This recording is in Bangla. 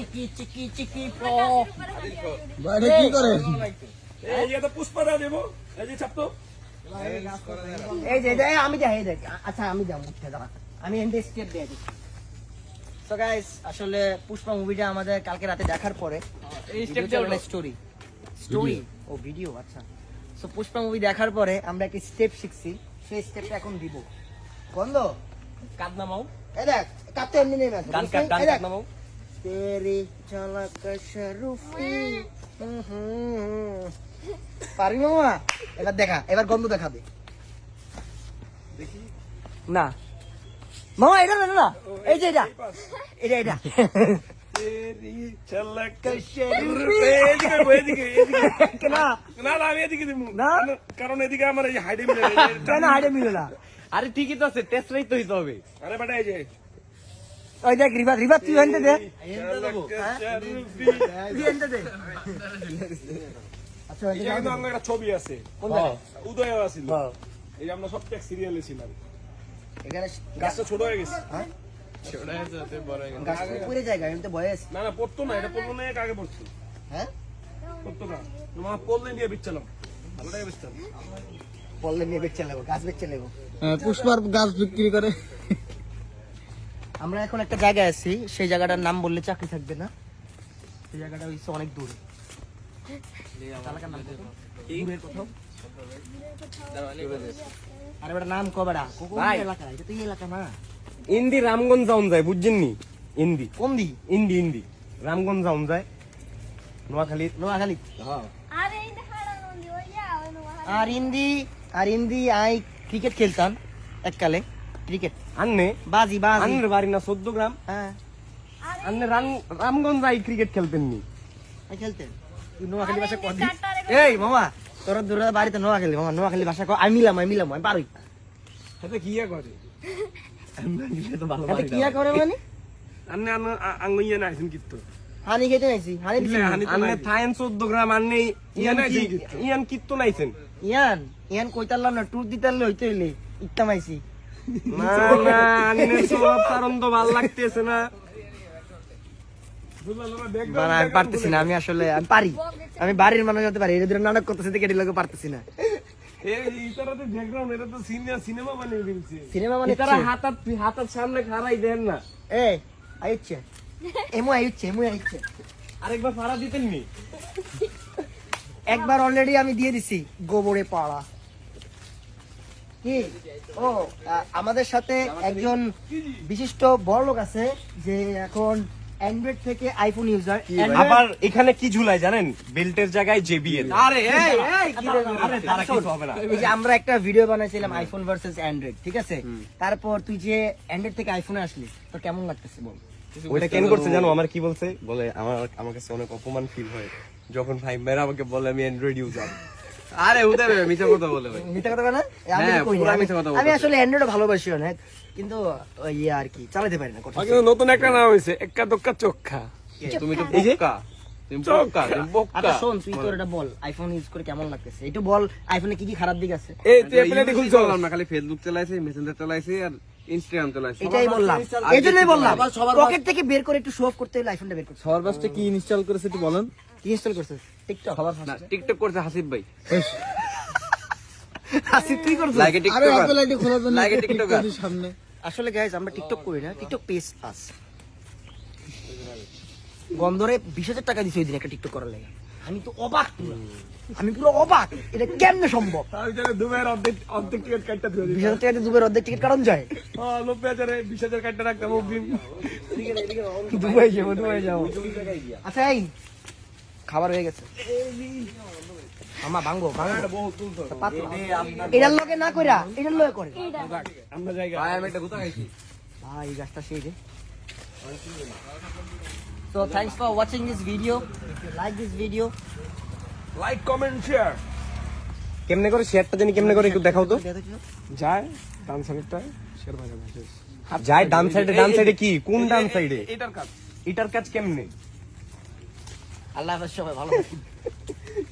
চিকি চিকি চিকি প। বাইরে কি করে? এই যে তো পুষ্পা দা দেবো। এই যে চাপ তো এই যে এই আমি যাই এই দেখ। আচ্ছা আমি যাব উঠতে দাঁড়া। আমি এন্ড স্টেপ দিয়ে দিই তো গাইস আসলে পুষ্পা মুভিটা আমাদের কালকে রাতে দেখার পরে এই স্টেপ স্টোরি স্টোরি ও ভিডিও আচ্ছা। সো পুষ্পা মুভি দেখার পরে আমরা একটা স্টেপ শিখছি। সেই স্টেপটা এখন দিব। বন্ধ? কাদ নামাও এই দেখ কাটতে এমনি কাট ডান দেখ। কাট নামাও তেরি ঝলক শরুফি পারি মামা এবার দেখা এবার গন্ধ দেখা। দে না। মামা এটা না না। এই যে এটা। এটা এটা। তেরি ঝলক শরুফি এদিকে এদিকে না না আমি এদিকে দিব। না? কারণ এদিকে আমার এই হাইডে মিলে না হাইডে মিলে না। আরে ঠিকই তো আছে টেস্ট রাইট তো হইতে হবে। আরে বেটা এই যে। ওই দেখ রিভার রিভার তুই এনতে দে। এনতে আচ্ছা একটা ছবি আছে। কোন উদয় আছিল। এই যে আমরা সব ট্যাক্স সিরিয়ালে ছিলাম। এখানে গাছটা ছোট হয়ে গেছে। গাছ পুরে জায়গা এমনি বয়স। না না পড়তো না এটা পড়ল না আগে পড়তো। হ্যাঁ? পড়তো না। তোমার পড়লে নিয়ে বিচ্ছিলাম ভালো টাকা বেচতাম বললে নিয়ে বেচে নেব গাছ বেচে নেব। হ্যাঁ, পুষ্পার গাছ বিক্রি করে। আমরা এখন একটা জায়গায় আছি সেই জায়গাটার নাম বললে চাকরি থাকবে না। সেই জায়গাটা হচ্ছে অনেক দূরে। নাম কত? দূরের কোথাও? আরে বেটা নাম কবেটা এলাকা? এটা তো এলাকা না। ইন্দি রামগঞ্জ যায় বুঝছেন নি ইন্দি। কোন দি? ইন্দি ইন্দি। রামগঞ্জ যায়। নোয়াখালী। নো আর ইন্দি আর ইন্দি আই ক্রিকেট খেলতাম এককালে ক্রিকেট আন্নে? বাজি বাজি। আন্নের বাড়ি না চোদ্দ গ্রাম? হ্যাঁ। আন্নে রাম- রামগঞ্জ যাই ক্রিকেট খেলতেন নি। আই খেলতেন। তুই নোয়াখালী ভাষা কর দি কাটারে এই মামা তোর দূরে বাড়িতে নোয়াখালী মামা নোয়াখালী ভাষা কর আমি মিলাম আমি মিলাম আমি পারই। সেটা কি ইয়া করে? এটা কি করে মানে? আন্নে আন্ন আঙ্গুইয়া না আইছেন কিত্তো। হানি খেতে নাইছি হানি আন্নে থাইন চোদ্দ গ্রাম আন্নে ইয়ান নাই কি-। ইয়ান কিত্তো নাইছেন। ইয়ান ইয়ান কইতারলাম না ট্যুর দিতারলে হইতে হইলে ইত্তাম আইছি না না আন্নে সব কারণ তো ভালো লাগতেছে না। মানে আমি পারতেছি না আমি আসলে আমি পারি। আমি বাড়ির মানুষ হতে পারি এদের নাটক করতেছে দেখে এটি পারতেছি না। সিনেমা মানে তারা হাতার সামনে খারাই দেন এ এমু আইছে এমু আইছে আরেকবার ভাড়া দিতেন নি একবার অলরেডি আমি দিয়ে দিছি গোবরে পাড়া। কি? ও আমাদের সাথে একজন বিশিষ্ট বড় লোক আছে যে এখন অ্যান্ড্রয়েড থেকে আইফোন ইউজার আবার এখানে কি ঝুলাই জানেন? বেল্টের জায়গায় জেবিএল আরে এই এই কি রে? আরে তারা কিছু হবে না। এই যে আমরা একটা ভিডিও বানাইছিলাম আইফোন ভার্সেস অ্যান্ড্রয়েড ঠিক আছে? তারপর তুই যে অ্যান্ড্রয়েড থেকে আইফোনে আসলি তোর কেমন লাগতেছে বল? ওইটা কেন করছে জানো আমার কি বলছে? বলে আমার আমার কাছে অনেক অপমান ফিল হয়। যখন ভাই মেরা আমাকে বলে আমি অ্যান্ড্রয়েড ইউজার আরে উদয় মিথ্যা কথা বলে ভাই। মিথ্যা কথা না? আমি হ্যাঁ, কই না। আমি- আসলে অ্যান্ড্রয়েড ভালোবাসি অনেক কিন্তু ইয়ে আর কি চালাতে পারি না কথা কিন্তু নতুন একটা নাম হয়েছে এক্কা দোক্কা চোখা তুমি তো বোকা। তুমি বোকা তুমি বোকা। আচ্ছা শোন তুই তোর এটা বল আইফোন ইউজ করে কেমন লাগতেছে? একটু বল আইফোনে কি কি খারাপ দিক আছে? তুই use অ্যাপলেটি ই খুলছো করলাম না খালি ফেসবুক চালাইছি মেসেঞ্জার চালাইছি ইনস্টাগ্রাম চালাইছি। এটাই বললাম। পকেট থেকে বের করে একটু শো অফ করতে হলে আইফোনটা বের করতে সবার কি ইনস্টল করেছে একটু বলেন। কি ইনস্টল করছিস টিকটক সবার না টিকটক করছে হাসিব ভাই। আসি তুই করছিস? লাইকে আরে টিকটক অ্যাপেল আইডি খোলার জন্য লাগে টিকটকার। সামনে। আসলে গাইজ আমরা টিকটক করি না। টিকটক পেজ পাস গন্ধরে বিশ হাজার টাকা দিছে ওই দিন একটা টিকটক করার লাগে। আমি তো অবাক পুরো। আমি পুরো অবাক। এটা কেমনে সম্ভব? আমি জানি দুবাইয়ের অর্ধেক অর্ধেক টিকিট কাটটা ধরে বিশ হাজার টাকা দিয়ে দুবার অর্ধেক টিকিট কারণ যায়? হ্যাঁ নব্বই হাজারে বিশ হাজার কাটটা রাখতাম দুবাই যাব দুবাই যাব। আচ্ছা এই খাবার হয়ে গেছে। আমা ভাঙ্গো ভাঙ্গো এটার লগে না কইরা এটার লগে করে। ভাই আমি একটা গুতা খাইছি। ভাই এই গাছটা সেই রে So thanks for watching this video. If you like this video, like comment share কেমনে করে শেয়ারটা জানি কেমনে করে একটু দেখাও তো। যায় ডান সাইডটা শেয়ার ভাজা যায় ডান সাইডে ডান সাইডে কি? কোন ডান সাইডে এটার কাজ। এটার কাজ কেমনে? আল্লাহ সবাই ভালো